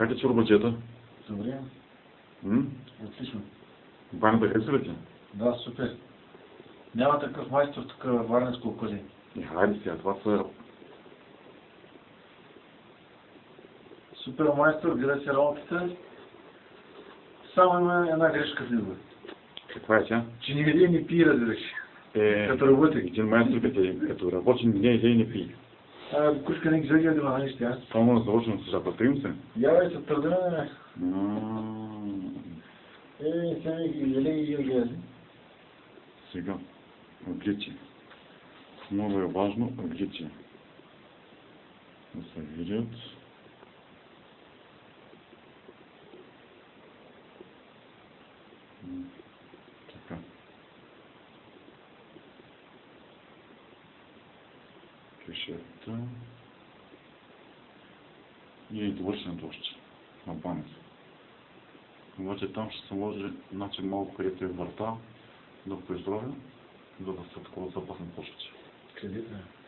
Как е чорбаджета? Добре, М? отлично. Банята хареса ли ти? Да, супер. Няма такъв майстор тук във Варненско околие. И хайде сега, това са... Супер майстор, гледа си работата. Само има една грешка в него. Каква е тя? Че не види ни пи, разбираш. Е, Като работи. един майстор, като, като работи, не иде и не пие. Кушка не ги да ма неща, аз. Това може да заложим с жаба. Трим се. Я бе, се. М, Е, сега ги еле и ги гледа. Сега, отличие. Много е важно отличие. Да се видят. Така. Кешета. И довършенето още. На банец. Обаче там ще се може, значи малко където е врата, да поизровя, за да са такова запасни. Къде е?